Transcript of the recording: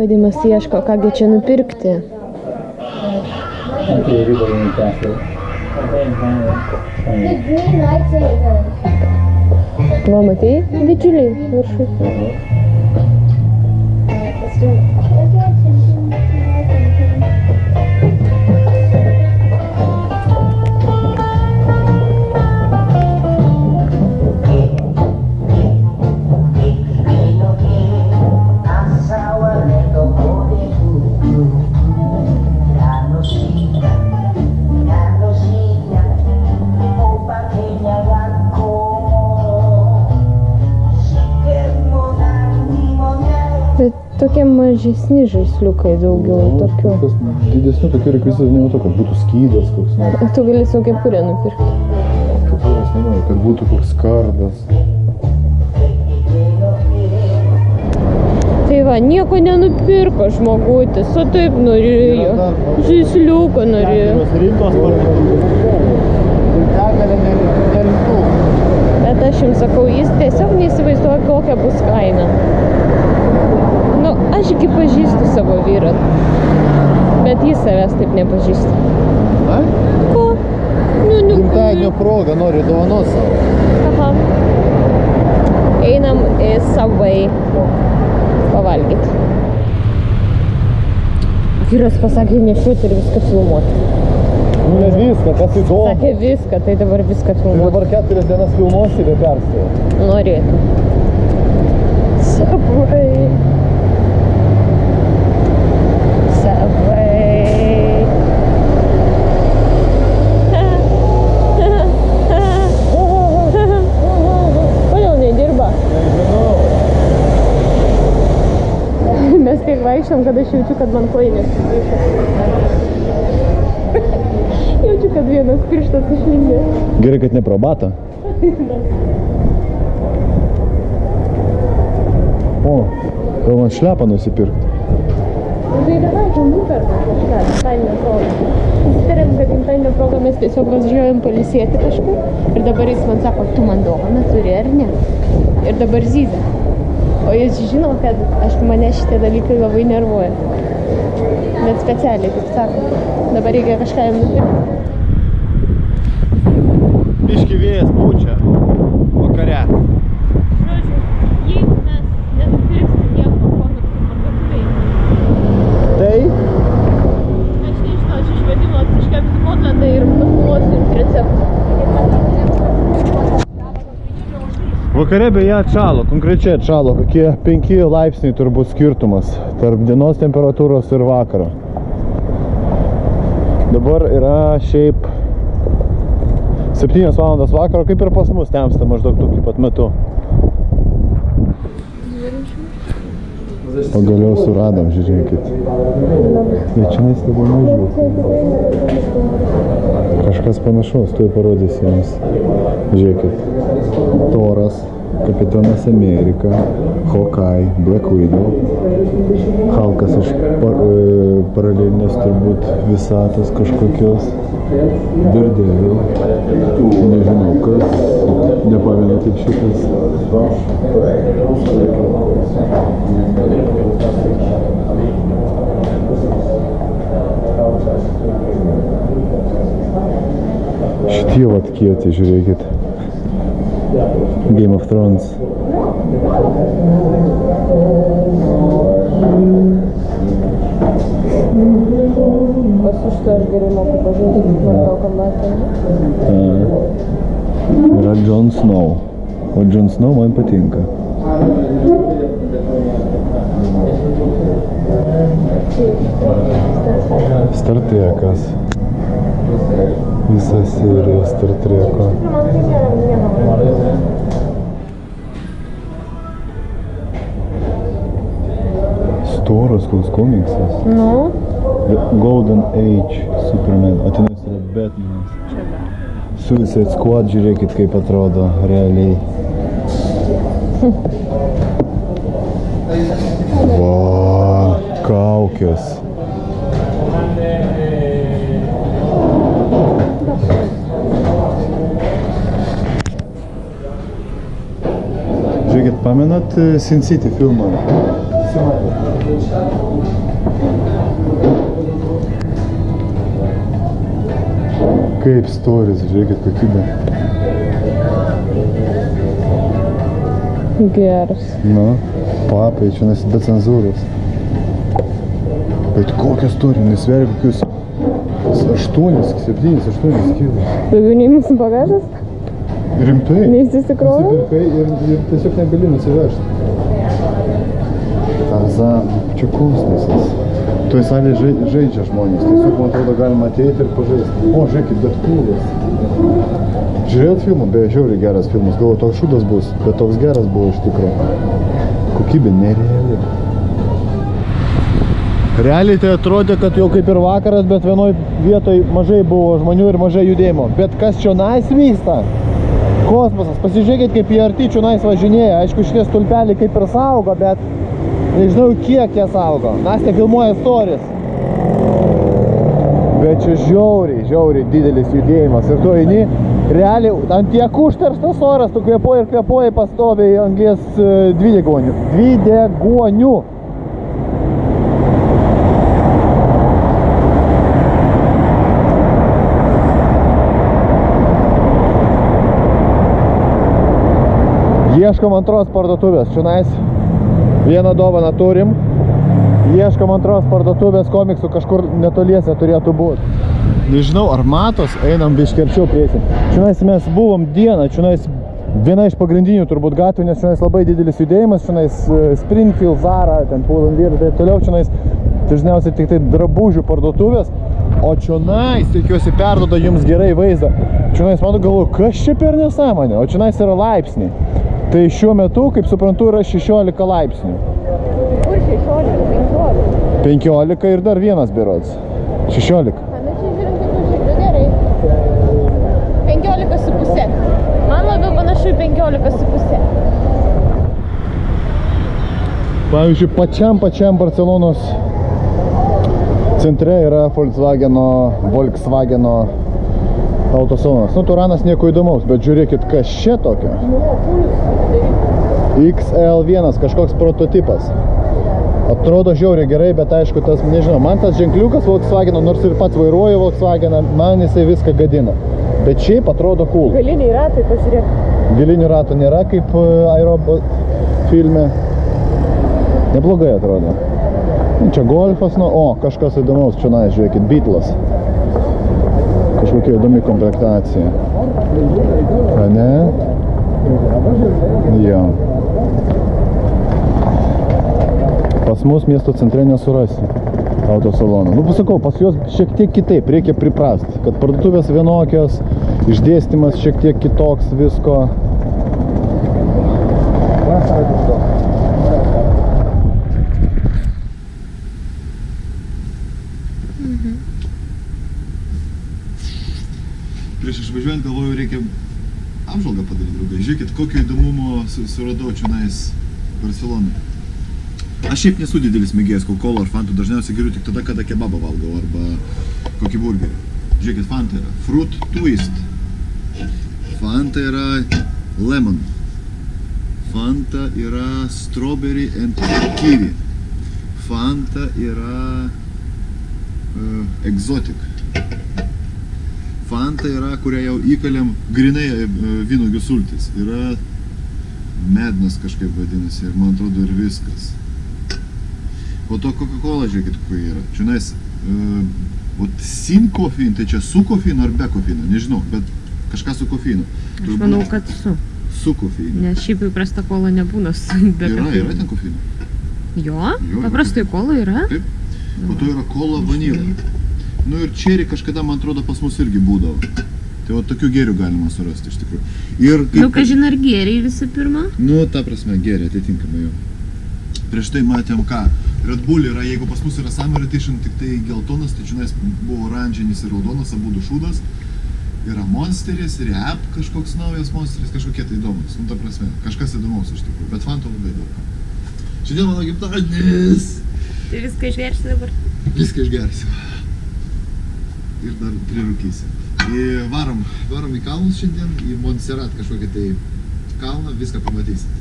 Vadimas ieško, kągi čia nupirkti. Va, matai, didžiuliai viršui. Tokie mažesni žaisliukai daugiau tokių. Kas didesnių tokių rekvizitų nematau, kad būtų skydas koks nors. Tu gali savo kepurę nupirkti. Kepurės nenoriu, kad būtų koks kardas. Tai va, nieko nenupirko žmogutis, o taip norėjo. Žaisliuką norėjo. rimtos parduotuvės. Bet aš jums sakau, jis tiesiog neįsivaizduoja, kokia bus kaina. Nu, aš iki pažįstu savo vyrą. Bet jis savęs taip nepažįsta. Na? Ko? Nu, nu. Gimtadienio proga nori dovanos savo. Aha. Einam į Subway pavalgyti. Vyras pasakė nešiuoti ir viską filmuoti. Nu, nes viską, kas įdomu. Sakė viską, tai dabar viską Tai filmuoti. dabar keturias dienas filmuosi be perstojo. Norėtų. Subway. Kodėl nedirba? Mes tiek vaikščiam, kad aš jaučiu, kad man kojinės Jaučiu, kad vienas pirštas išlindė. Gerai, kad ne probata. O, gal man šlepą nusipirkti. Tai davai, čia nuperkam kažką, gimtadienio proga. Susitarėm, kad gimtadienio proga mes tiesiog važiuojam palisėti kažkur. Ir dabar jis man sako, tu man dovaną turi ar ne? Ir dabar zyzia. O jis žino, kad aš mane šitie dalykai labai nervuoja. Bet specialiai, kaip sako. Dabar reikia kažką jam nupirkti. Biški vėjas pučia. Vakare. Žodžiu, jeigu mes nenupirksim nieko komiksų parduotuvėje, Tai? aš nežinau, aš išvadinu atsiškepsiu Podlandą ir nufilmuosiu jums receptą. Vakare beje atšalo, konkrečiai atšalo, kokie 5 laipsniai turbūt skirtumas tarp dienos temperatūros ir vakaro. Dabar yra šiaip 7 valandos vakaro, kaip ir pas mus temsta maždaug tokiu pat metu. Pagaliau suradom, žiūrėkit. Bet čia mes labai mažiau. Kažkas panašaus, tuoj parodysiu jums. Žiūrėkit. Toras, Kapitonas Amerika, Hawkeye, Black Widow, Halkas iš par, e, paralelinės turbūt visatos kažkokios, Daredevil, nežinau kas, nepamenu kaip šitas. Šitie vat kieti, žiūrėkit. Game of Thrones. Šito aš gerai moku pažaisti Mortal Yra Jon Snow. O Jon Snow man patinka. Star Trekas. Visa serija Star Treko. Storas koks komiksas. Nu, The Golden Age Superman. O tenais yra Batmanas. Suicide Squad, žiūrėkit kaip atrodo realiai. Va, kaukės. Žiūrėkit, pamenat e, Sin City filmą? Kaip storis, žiūrėkit kokybė. Geras. Nu, papai, čia nes be cenzūros. Bet kokia storė, nesveria kokius 8, 7, 8 kilus. Daugiau nei mūsų bagažas? Rimtai? Neįsisikrovė? Nusipirkai ir, ir tiesiog negali nusivežti. Tarzan, čia kosmosas. Toj salėje žai, žaidžia žmonės. Tiesiog, man atrodo, galima ateiti ir pažaisti. O, žiūrėkit, bet kūlas. Žiūrėjot filmą? Beje, žiauriai geras filmas. Galvoju, toks šūdas bus, bet toks geras buvo iš tikrųjų. Kokybė nereali. Realiai tai atrodė, kad jau kaip ir vakaras, bet vienoj vietoj mažai buvo žmonių ir mažai judėjimo. Bet kas čia nais vyksta? Kosmosas. Pasižiūrėkit, kaip jie arti čia nais važinėja. Aišku, šitie stulpeliai kaip ir saugo, bet nežinau, kiek jie saugo. Nastė filmuoja stories. Bet čia žiauriai, žiauriai didelis judėjimas. Ir tu eini, realiai, ant tiek užterštas oras, tu kvepuoji ir kvepuoji pastoviai anglės e, dvidegonių. Dvidegonių. Ieškom antros parduotuvės. Čionais vieną dovaną turim. Ieškom antros parduotuvės komiksų kažkur netoliese turėtų būti. Nežinau, ar matos, einam biškerčiau priesim. Čionais mes buvom dieną, čionais viena iš pagrindinių turbūt gatvių, nes čionais labai didelis judėjimas, čionais e, Springfield, Zara, ten Pull&Bear ir taip toliau, čionais dažniausiai tik tai drabužių parduotuvės, o čionais, tikiuosi, perdoda jums gerai vaizdą. Čionais, man galvoju, kas čia per nesąmonė, o čionais yra laipsniai. Tai šiuo metu, kaip suprantu, yra 16 laipsnių. Kur 16, 15? 15 ir dar vienas berods. 16. Na, nu čia žiūrint, kaip užžiūrėjau, gerai. 15 su pusė. Man labiau panašu į 15 su pusė. Pavyzdžiui, pačiam pačiam Barcelonos centre yra Volkswageno, Volkswageno autosalonas. Nu, Turanas nieko įdomaus, bet žiūrėkit, kas čia tokio. XL1, kažkoks prototipas. Atrodo žiauriai gerai, bet aišku, tas, nežinau, man tas ženkliukas Volkswageno, nors ir pats vairuoju Volkswageną, man jisai viską gadina. Bet šiaip atrodo cool. Galiniai ratai pasižiūrėk. Gilinių ratų nėra kaip e, aerobot filme. Neblogai atrodo. Čia golfas, nu, o, kažkas įdomaus čia, na, žiūrėkit, Beatles. Kažkokia įdomi komplektacija. A ne? Jo. Pas mus miesto centre nesurasi autosaloną. Nu, pasakau, pas juos šiek tiek kitaip, reikia priprast, kad parduotuvės vienokios, išdėstymas šiek tiek kitoks visko. Prieš išvažiuojant galvoju, reikia apžvalgą padaryti, draugai. Žiūrėkit, kokio įdomumo su- suradau čionais Barcelonai. Aš šiaip nesu didelis mėgėjas Coca-Cola ar Fantų, dažniausiai geriu tik tada, kada kebabą valgau arba kokį burgerį. Žiūrėkit, Fanta yra Fruit Twist. Fanta yra Lemon. Fanta yra Strawberry and Kiwi. Fanta yra uh, Exotic. Fanta yra, kurią jau įkalėm grinai e, vynugių sultis. Yra mednas kažkaip vadinasi ir man atrodo ir viskas. Po to Coca-Cola, žiūrėkit, kokia yra. Čionais, uh, vat sin kofein, tai čia su kofeinu ar be kofeino, nežinau, bet kažką su kofeinu. Aš manau, kad su. Su kofeinu. Nes šiaip įprasta kola nebūna su. be Yra, kofeino. yra ten kofeino. Jo? Jo, Paprastai kola yra? Taip. Po to yra kola vanilė. Nu ir čerį kažkada, man atrodo, pas mus irgi būdavo. Tai va tokių gėrių galima surasti iš tikrųjų. Ir Nu, kažin ar gėriai visų pirma? Nu, ta prasme, gėrė atitinkamai jau. Prieš tai matėm ką. Red Bull yra, jeigu pas mus yra Summer Edition tik tai geltonas, tai čionais buvo oranžinis ir raudonas, abu du šūdas. Yra Monsteris, Rap kažkoks naujas Monsteris, kažkokie tai įdomus. Nu, ta prasme, kažkas įdomaus iš tikrųjų, bet fantų labai daug. Šiandien mano gimtadienis. Tai viską išgersi dabar. Viską išgersiu. Ir dar prirūkysiu. Į, varom, varom į kalnus šiandien, į Montserrat kažkokį tai kalną, viską pamatysit.